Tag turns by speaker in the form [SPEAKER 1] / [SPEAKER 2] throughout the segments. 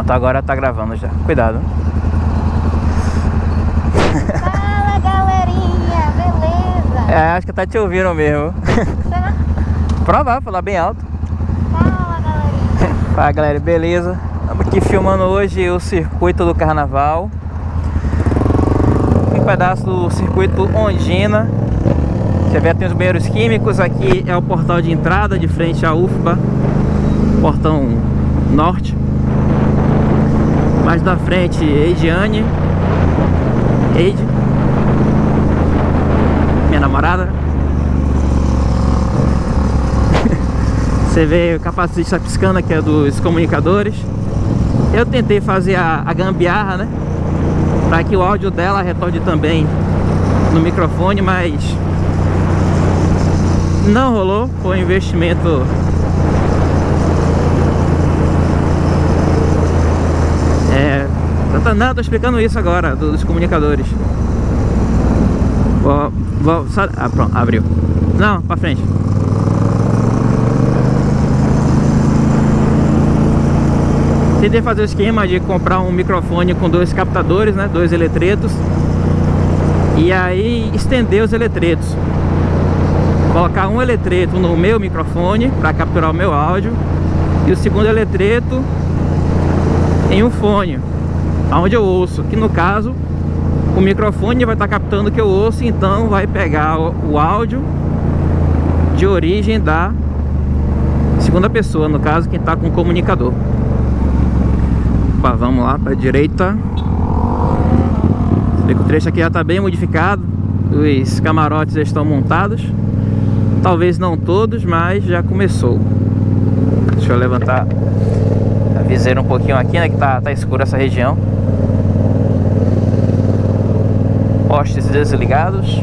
[SPEAKER 1] Pronto, agora tá gravando já. Cuidado.
[SPEAKER 2] Fala galerinha, beleza?
[SPEAKER 1] É, acho que tá te ouvindo mesmo.
[SPEAKER 2] Será?
[SPEAKER 1] Provar, falar bem alto.
[SPEAKER 2] Fala galerinha.
[SPEAKER 1] Fala galera, beleza? Estamos aqui filmando hoje o circuito do carnaval. Um pedaço do circuito Ondina. Você vê, tem os banheiros químicos. Aqui é o portal de entrada, de frente à UFBA. Portão norte. Mais da frente, Eidiane. Eide. Minha namorada. Você vê o capacete está piscando, que é dos comunicadores. Eu tentei fazer a, a gambiarra, né? Para que o áudio dela retorne também no microfone, mas não rolou. Foi um investimento É, não, tô explicando isso agora, dos comunicadores. Vou, vou, só, ah, pronto, abriu. Não, pra frente. Tentei fazer o esquema de comprar um microfone com dois captadores, né, dois eletretos. E aí estender os eletretos. Colocar um eletreto no meu microfone para capturar o meu áudio e o segundo eletreto em um fone onde eu ouço, que no caso o microfone vai estar captando o que eu ouço, então vai pegar o, o áudio de origem da segunda pessoa, no caso quem está com o comunicador. Opa, vamos lá para a direita. Vê que o trecho aqui já está bem modificado, os camarotes já estão montados. Talvez não todos, mas já começou. Deixa eu levantar viseira um pouquinho aqui, né? Que tá, tá escuro essa região. Postes desligados.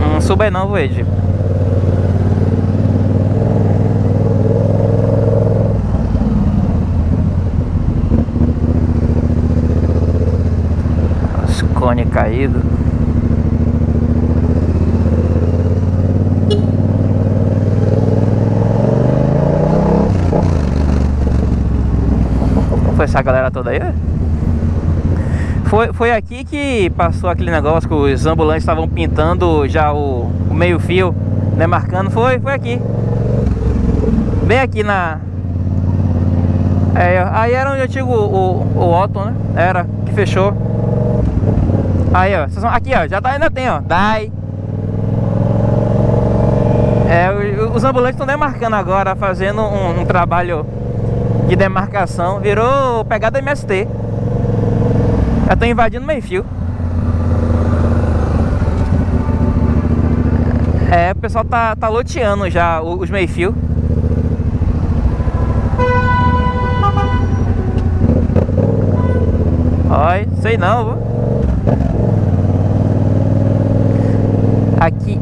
[SPEAKER 1] Não suba não, Voede. cone caído. Essa galera toda aí? Foi, foi aqui que passou aquele negócio que os ambulantes estavam pintando já o, o meio fio, né, marcando, foi, foi aqui. Bem aqui na... É, aí era onde eu o, o, o Otton, né? Era, que fechou. Aí, ó. Aqui, ó. Já tá, ainda tem, ó. Dai. É, os ambulantes estão demarcando agora, fazendo um, um, trabalho de demarcação. Virou pegada MST. Já estão invadindo meio fio. É, o pessoal tá, tá loteando já os meio fio. Oi, sei não, viu? Aqui.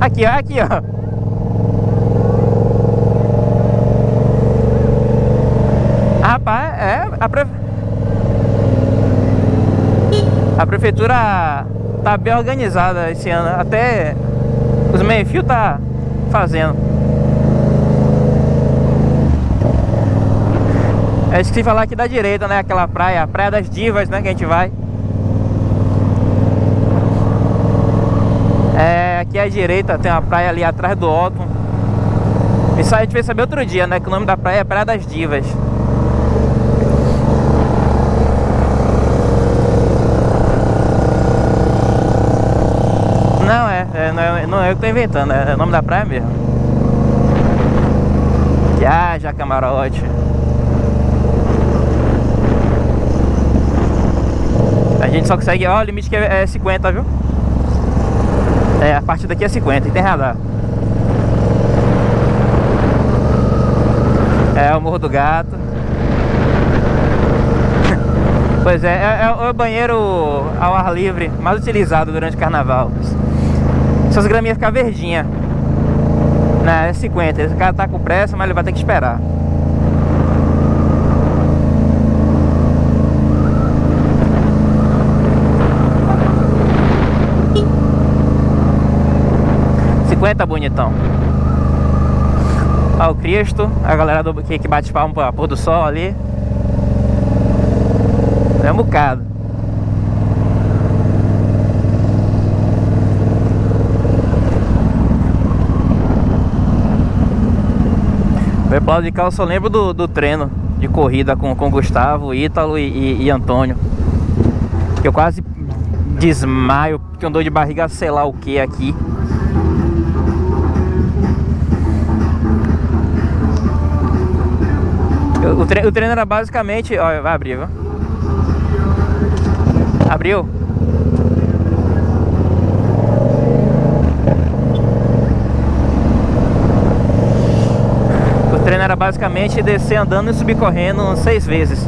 [SPEAKER 1] Aqui, ó, aqui, ó. Rapaz, é, a, a prefeitura tá bem organizada esse ano. Até os meio-fio tá fazendo. É esqueci falar aqui da direita, né? Aquela praia, a Praia das Divas, né? Que a gente vai. É, aqui à direita tem uma praia ali atrás do Otton. Isso a gente veio saber outro dia, né? Que o nome da praia é Praia das Divas. Não é, é não, é não é eu que tô inventando, é o nome da praia mesmo. Viaja camarote. A gente só consegue, ó, o limite que é 50, viu? É, a partir daqui é 50 e tem radar. É o Morro do Gato. pois é, é, é, o banheiro ao ar livre mais utilizado durante o carnaval. Essas graminhas ficam verdinhas. Né, é 50. Esse cara tá com pressa, mas ele vai ter que esperar. Cinquenta bonitão. Olha o Cristo, a galera do, que, que bate palma pra pôr do sol ali. É um bocado. O Plano de Cal eu só lembro do, do treino de corrida com, com Gustavo, Ítalo e, e, e Antônio. Eu quase desmaio, eu dor de barriga sei lá o que aqui. O, tre o treino era basicamente... Olha, vai abrir, viu? Abriu? Treino era basicamente descer andando e subir correndo seis vezes.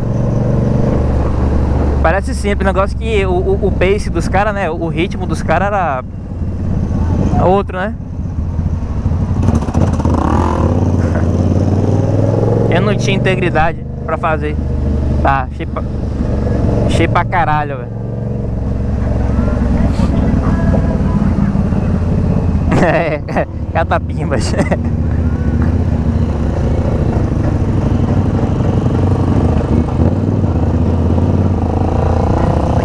[SPEAKER 1] Parece simples, negócio que o, o, o pace dos caras, né? O ritmo dos caras era outro, né? Eu não tinha integridade pra fazer. Tá, cheio pra, cheio pra caralho, velho. É, catapimbas.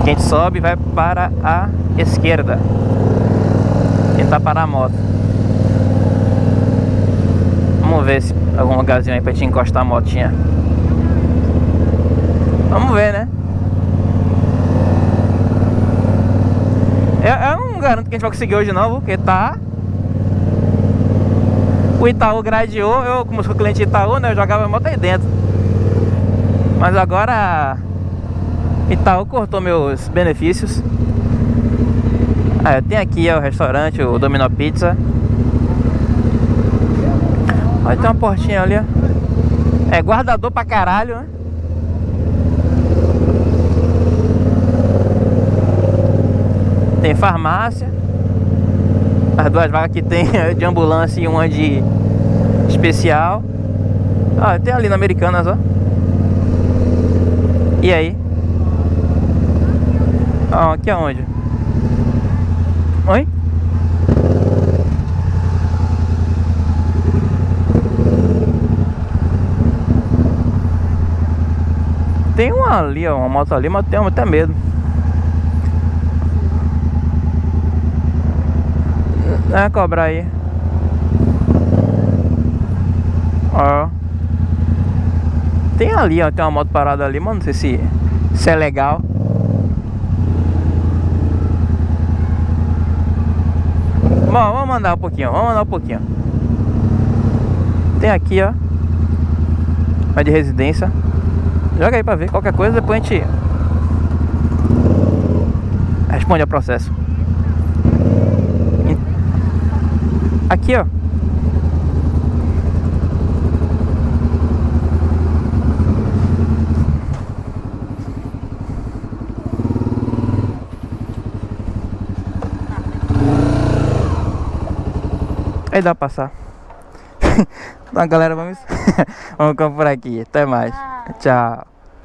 [SPEAKER 1] A gente sobe e vai para a esquerda. Tentar parar a moto. Vamos ver se algum lugarzinho aí pra gente encostar a motinha. Vamos ver, né? Eu, eu não garanto que a gente vai conseguir hoje não, porque tá o Itaú gradeou, eu como sou cliente Itaú, né, eu jogava a moto aí dentro. Mas agora Itaú cortou meus benefícios. Ah, tem aqui ó, o restaurante, o Domino Pizza. Olha, tem uma portinha ali, ó. É guardador pra caralho, né? Tem farmácia. As duas vagas que tem de ambulância e uma de especial. Ah, tem ali na Americanas, ó. E aí? Ah, aqui aonde? Oi? Tem uma ali, ó, uma moto ali, mas tenho até medo. É, cobrar aí. Ó. Tem ali, ó, tem uma moto parada ali, mas não sei se, se é legal. Vamos andar um pouquinho, vamos andar um pouquinho. Tem aqui, ó. Uma de residência. Joga aí pra ver. Qualquer coisa, depois a gente responde ao processo. Aqui, ó. Aí dá pra passar. então galera, vamos, vamos por aqui. Até mais. Tchau.